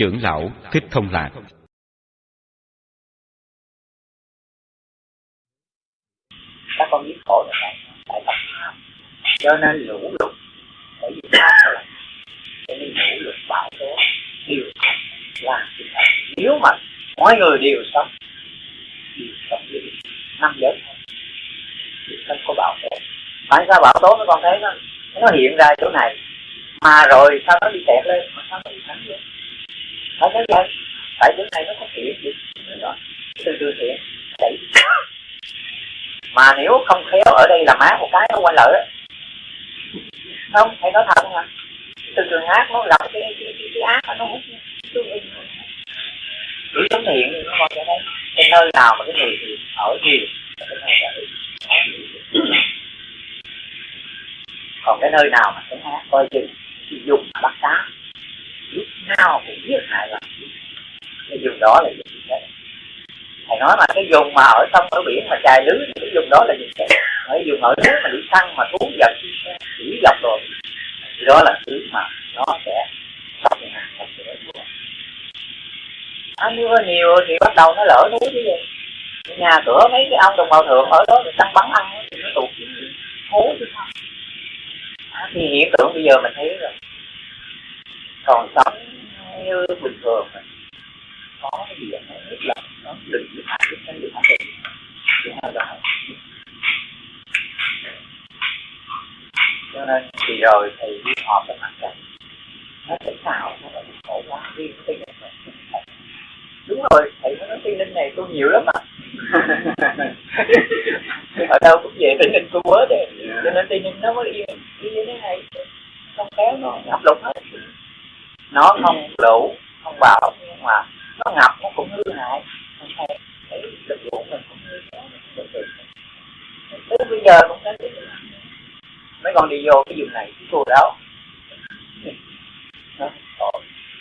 trưởng lão thích thông lạc. Các con biết khổ là tại tập tham, cho nên lũ lụt bởi vì tham là cho nên lũ lụt bão tố điều là nếu mà mọi người đều sống đều sống với năm giới thì không có bão tố. Tại sao bão tố nó còn thấy nó nó hiện ra chỗ này mà rồi sao nó đi tẹt lên? Mà sao nó đi thẳng lên không có vậy tại bữa nay nó có thiện gì? Đó. Từ từ thiện đẩy mà nếu không khéo ở đây là má một cái nó quay lợi không thầy nói thật mà. Từ từ ác nó lập cái cái, cái, cái ác nó hút cứ sống thiện nó coi cho đây. Cái nơi nào mà cái người thì ở nhiều còn cái nơi nào mà cái ác coi chừng thì dùng bắt cá lúc nào cũng biết hại là cái vùng đó là dùng chết. Thầy nói mà cái vùng mà ở sông ở biển mà chài lưới thì cái vùng đó là dùng chết. Ở vùng ở núi mà đi săn mà thú vật chỉ dọc rồi thì đó là thứ mà nó sẽ sắp nhà sắp sửa à, mưa nhiều thì bắt đầu nó lỡ núi chứ gì. Nhà cửa mấy cái ông đồng bào thượng ở đó thì săn bắn ăn thì nó tụt. Hố chứ sao à, thì hiện tượng bây giờ mình thấy rồi còn sống như bình thường có cái gì nó rất là nó đừng được hại được cái được hại thứ hai là cho nên thì rồi thì đi họp với mặt trận. Nó sẽ sao nó là khổ quá đi cái này đúng rồi thầy nó tây ninh này tôi nhiều lắm mà. Ở đâu cũng về tây ninh tôi quớ đấy cho nên tây ninh nó mới đi như thế này không kéo nó ngập lụt hết nó không lũ không bão nhưng mà nó ngập nó cũng hư hại. Không lực mình cũng hư tới bây giờ cũng thấy mấy con đi vô cái vùng này, cái chùa đó.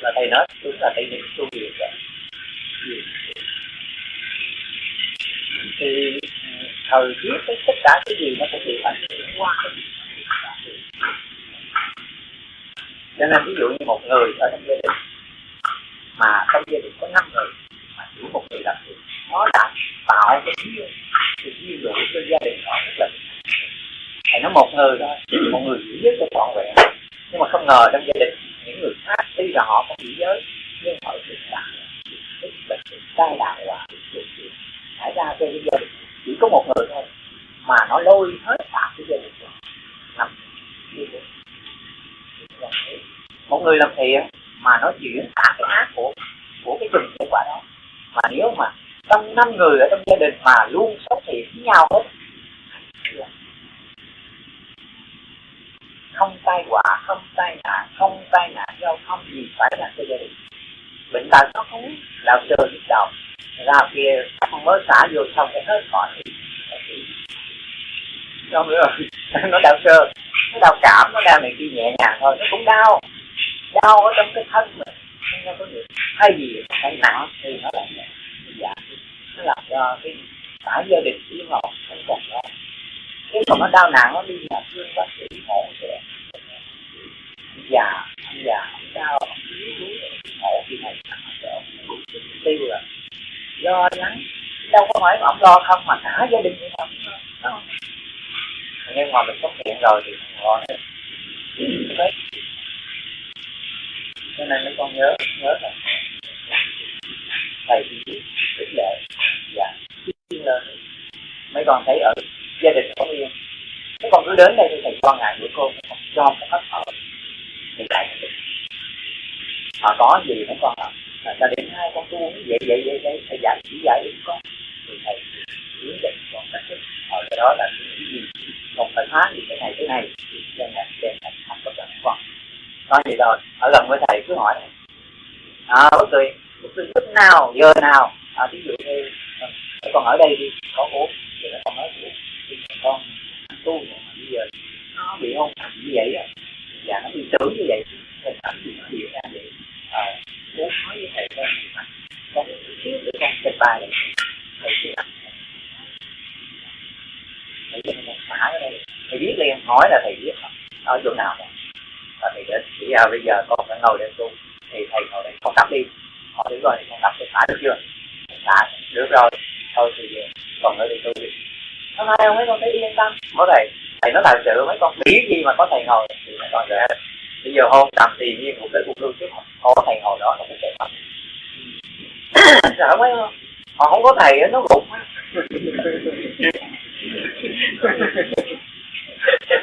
Là thầy nói tôi là thầy ninh tu viện rồi thì ờ, thời tiết cái tất cả cái gì nó cũng bị ảnh nên ví dụ như một người ở trong gia đình, mà trong gia đình có năm người, mà chỉ một người làm việc, nó đã tạo cái duyên cái duyên đủ cho gia đình họ rất là thầy nói một người thôi một người giữ giới cho trọn vẹn. Nhưng mà không ngờ trong gia đình, những người khác, tuy là họ không giữ giới, nhưng họ được đạt bệnh tai nạn và xảy ra cho gia đình, chỉ có một người thôi, mà nó lôi hết cả cái gia đình nằm một người làm thiện mà nó chuyển cả cái ác của của cái từng kết quả đó. Mà nếu mà trong năm người ở trong gia đình mà luôn sống thiện với nhau hết, không tai họa, không tai nạn, không tai nạn giao không gì phải là cho gia đình bệnh tật nó không đạo sờ nhức đầu. Ra kia không mới xả vô xong cái hết khỏi không nữa nó đau sơ nó đau cảm, nó đau này kia nhẹ nhàng thôi, nó cũng đau đau ở trong cái thân mình. Nó có gì hay gì phải nặng thì nó là nhẹ. Dạ. Nó làm cho cái cả gia đình chỉ họ không còn đó. Nếu mà nó đau nặng, nó đi nhà thương bác sĩ hộ sẽ già già đau. Hộ thì này tiêu rồi lo lắng. Đâu có phải ông lo không, mà cả gia đình cũng không. Nhưng mà mình xuất hiện rồi thì không lo nữa cho nên mấy con nhớ nhớ là thầy thì biết lệ. Dạ. Và tiên mấy con thấy ở gia đình có yên. Mấy con cứ đến đây thì thầy quan ngại bữa cơm không cho một hết ở thì lại họ có gì mấy con ạ? Là ta đến hai con tu, vậy vậy vậy vậy, thầy dạy chỉ dạy con. Thì thầy hướng dẫn con cách thức. Ở cái đó là cái gì? Còn phải phá gì cái này cái này. Cho nên đẹp thành thành có cần con có gì rồi ở gần với thầy cứ hỏi à bất kỳ bất kỳ lúc nào giờ nào à ví dụ như còn ở đây đi có uống thì nó còn nói chuyện con tu bây giờ nó bị hôn thành như vậy á và nó bị tưởng như vậy hình ảnh gì nó hiện ra vậy à, muốn nói với thầy con con thiếu để con trình bày thầy thầy cho nên xả ở đây thầy biết liền hỏi là thầy biết ở chỗ nào và thầy đến chỉ ra bây giờ con phải ngồi để tu thì thầy ngồi đây con tập đi. Họ đứng rồi con tập thì xả được chưa? Xả được rồi. Thôi thì còn nữa thì tôi đi. Hôm nay không mấy con thấy yên tâm có thầy thầy nói là sự mấy con nghĩ gì mà có thầy ngồi thì mấy con sẽ bây giờ hôn trầm thì nhiên một cái cuộc lưu trước có thầy ngồi đó nó cũng sẽ tập sợ mấy không họ không có thầy nó gục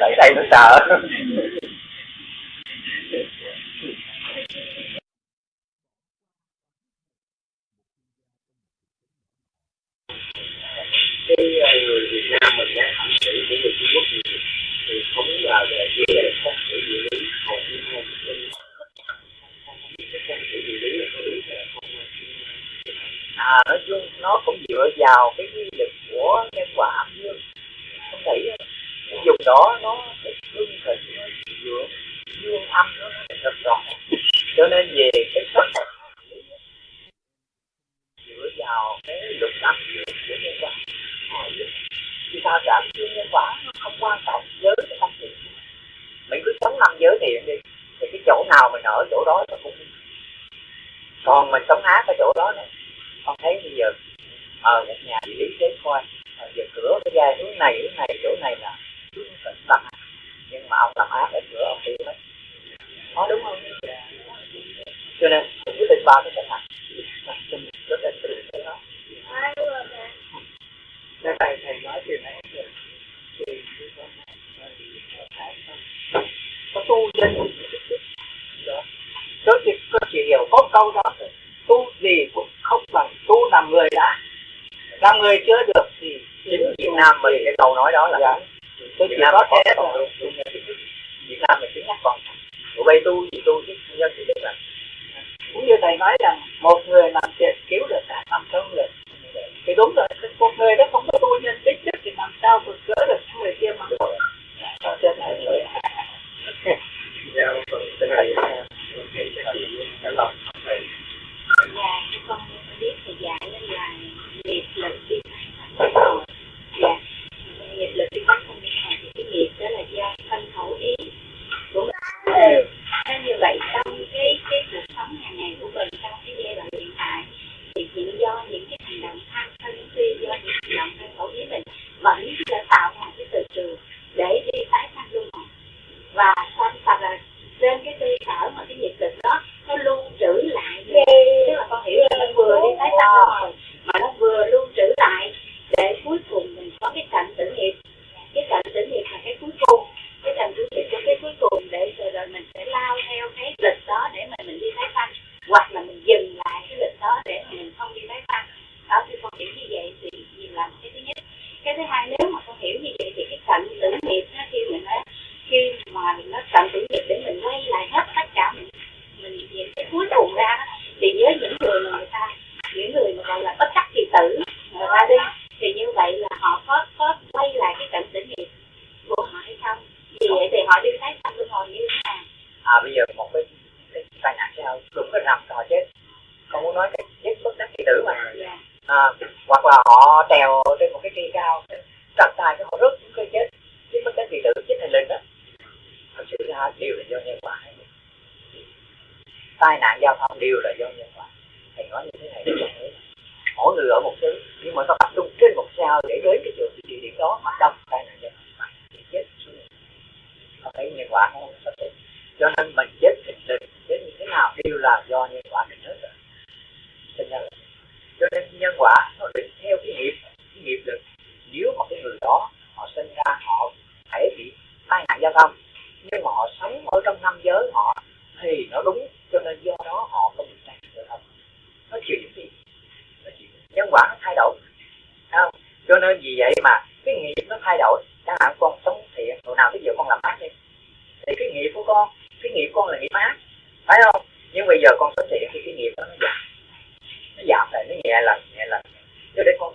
tại thầy nó sợ cái người Việt Nam mình á thẩm xử của người Trung Quốc thì, thì không là về cái đề không thể địa lý hầu như không cái không thể địa lý là có đúng không? À nói chung nó cũng dựa vào cái quy lực của nhân quả âm dương không thấy cái dùng đó nó hương thịnh nó dựa dương âm nó rất rõ cho nên về cái còn mình sống hát ở chỗ đó nữa. Con thấy bây giờ ờ, ở à, nhà địa lý kế coi à, giờ cửa cái ra hướng này hướng này chỗ này là hướng tận tâm nhưng mà ông làm ác ở cửa ông hiểu hết. Nói đúng không? Cho nên quyết định ba cái cách này rất là tự cái đó Nên thầy thầy nói chuyện này thì có tu dân đó chỉ có chỉ hiểu có câu đó tu gì cũng không bằng tu làm người đã. Làm người chưa được thì chính Việt Nam mình cái câu nói đó là dạ. tôi chỉ có thế thôi. Việt Nam mình chính nhắc còn. Tụi bay tu gì tu chứ nhân thì biết là cũng như thầy nói rằng một người làm chuyện cứu được cả năm trăm người. Thì đúng rồi một người đó không có tu nhân tích chất thì làm sao vượt cỡ được những người kia mà ý mình vẫn sẽ tạo ra cái từ trường để đi tái sanh luân hồi và sanh tập là trên cái cơ sở mà cái nghiệp lực đó nó lưu trữ lại tức là con hiểu là nó vừa đi tái sanh rồi mà nó vừa lưu trữ lại để cuối cùng mình có cái cảnh tử nghiệp cái cảnh tử nghiệp là cái cuối cùng cái cảnh tử nghiệp của cái cuối cùng để rồi, rồi mình sẽ lao theo cái lịch đó để mà mình đi tái sanh hoặc là mình dừng lại cái lịch đó để mà mình không đi tái sanh đó thì con hiểu như vậy thì nhìn làm cái thứ nhất cái thứ hai nếu mà con hiểu như vậy thì cái cảnh tử nghiệp nó khi mình nó khi mà nó cảnh tử nghiệp để mình quay lại hết tất cả mình mình nhìn cái cuối cùng ra thì với những người mà người ta những người mà gọi là bất đắc kỳ tử người ta đi thì như vậy là họ có có quay lại cái cảnh tử nghiệp của họ hay không vì vậy thì họ đi tái sanh luân hồi như thế nào à bây giờ một cái, cái tai nạn sao đụng cái rằm họ chết con muốn nói cái chết bất đắc kỳ tử mà dạ à, hoặc là họ trèo trên một cái cây cao trật tay cái họ rớt xuống cây chết chết bất đắc kỳ tử chết thành linh đó thật sự ra đều là do nhân quả tai nạn giao thông đều là do nhân quả thầy nói như thế này để con thấy mỗi người ở một xứ nhưng mà ta tập trung trên một sao để đến cái chỗ địa điểm đó mà đông tai nạn giao thông thì chết xuống họ thấy nhân quả không sắp xếp cho nên mình chết thịt linh chết như thế nào đều là do nhân quả định hết rồi cho nên cho nên nhân quả nó định theo cái nghiệp cái nghiệp lực nếu mà cái người đó họ sinh ra họ thể bị tai nạn giao thông nhưng mà họ sống ở trong năm giới họ, thì nó đúng, cho nên do đó họ không bị tan nạn không nó chịu những gì? Nó chịu nhân quả nó thay đổi. Không? Cho nên vì vậy mà cái nghiệp nó thay đổi. Chẳng hạn con sống thiện hồi nào bây giờ con làm ác đi, thì cái nghiệp của con, cái nghiệp con là nghiệp ác phải không? Nhưng bây giờ con sống thiện thì cái nghiệp đó nó giảm. Nó giảm lại, nó nhẹ lần nhẹ lần. Cho đến con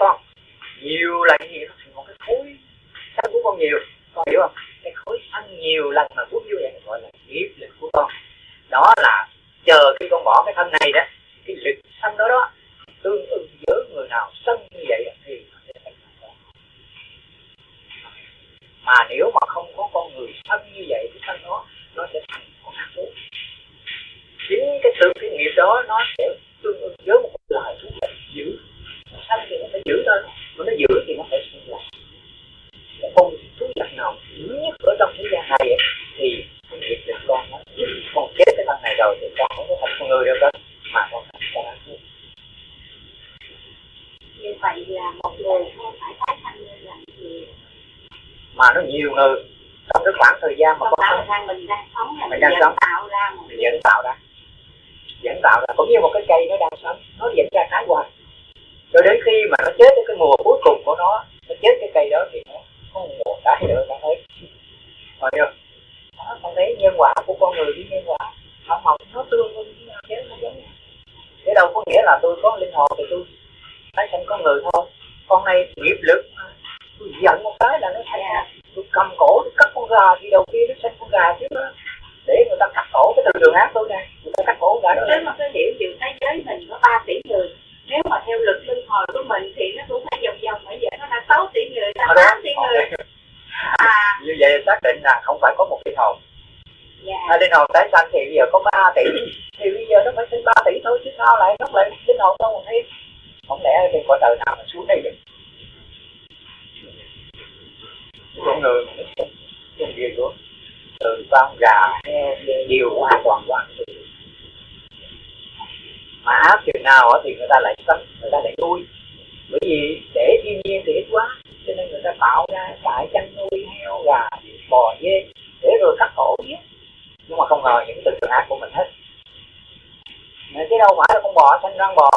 con nhiều là nhiều nó thành một cái khối sáng của con nhiều. Con hiểu không? Cái khối ăn nhiều lần mà cuốn như vậy gọi là nghiệp lực của con. Đó là chờ khi con bỏ cái thân này đó, cái lực sân đó đó, tương ưng với người nào sân như vậy thì mà nếu mà không có con người thân như vậy, cái thân đó, nó sẽ thành con ác thú chính cái sự cái nghiệp đó nó sẽ mà nó nhiều người. Trong cái khoảng thời gian mà con tạo ra mình đang sống là Mình mình đang vẫn sống. tạo ra một mình dẫn tạo ra. Dẫn tạo ra. Cũng như một cái cây nó đang sống. Nó dẫn ra trái hoài. Cho đến khi mà nó chết cái mùa cuối cùng của nó nó chết cái cây đó thì nó không mùa trái nữa nó thấy. Còn chưa đó, con thấy nhân quả của con người với nhân quả. Không học nó tương với nhau chứ nó giống nhau. Thế đâu có nghĩa là tôi có linh hồn thì tôi tái sanh con người thôi. Con này nghiệp lực mà. tôi giận một cái là nó thành ra tôi cầm cổ tôi cắt con gà thì đầu kia nó sinh con gà chứ đó để người ta cắt cổ cái từ đường ác tôi nè người ta cắt cổ gà đó nếu mà cái hiểu dù thế giới mình có 3 tỷ người nếu mà theo luật luân hồi của mình thì nó cũng phải vòng vòng bởi vậy nó là 6 tỷ người là Ở đó, 8 tỷ người à vậy xác định là không phải có một linh hồn. Dạ. Hai linh hồn tái sanh thì bây giờ có 3 tỷ thì bây giờ nó phải sinh 3 tỷ thôi chứ sao lại nó lại linh hồn đâu mà thấy? Không lẽ trên cõi đời nào mà xuống đây được? Con người sinh gì luôn từ con gà heo điều hoàn toàn mà áp chừng nào thì người ta lại sống người ta lại nuôi. Bởi vì để thiên nhiên thì ít quá cho nên người ta tạo ra trại chăn nuôi heo gà bò dê để rồi cắt cổ giết nhưng mà không ngờ những từ trường ác của mình hết Mà chứ đâu phải là con bò sanh răng bò nếu mà không có những cái từ bò xanh răng bò